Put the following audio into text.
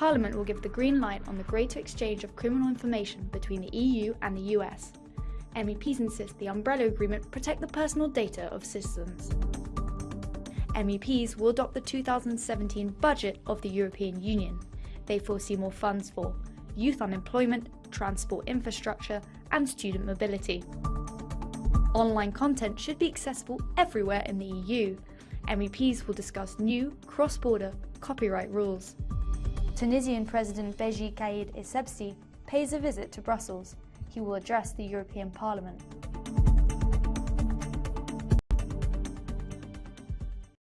Parliament will give the green light on the greater exchange of criminal information between the EU and the US. MEPs insist the umbrella agreement protect the personal data of citizens. MEPs will adopt the 2017 budget of the European Union. They foresee more funds for youth unemployment, transport infrastructure and student mobility. Online content should be accessible everywhere in the EU. MEPs will discuss new cross-border copyright rules. Tunisian President Beji Caid Essebsi pays a visit to Brussels. He will address the European Parliament.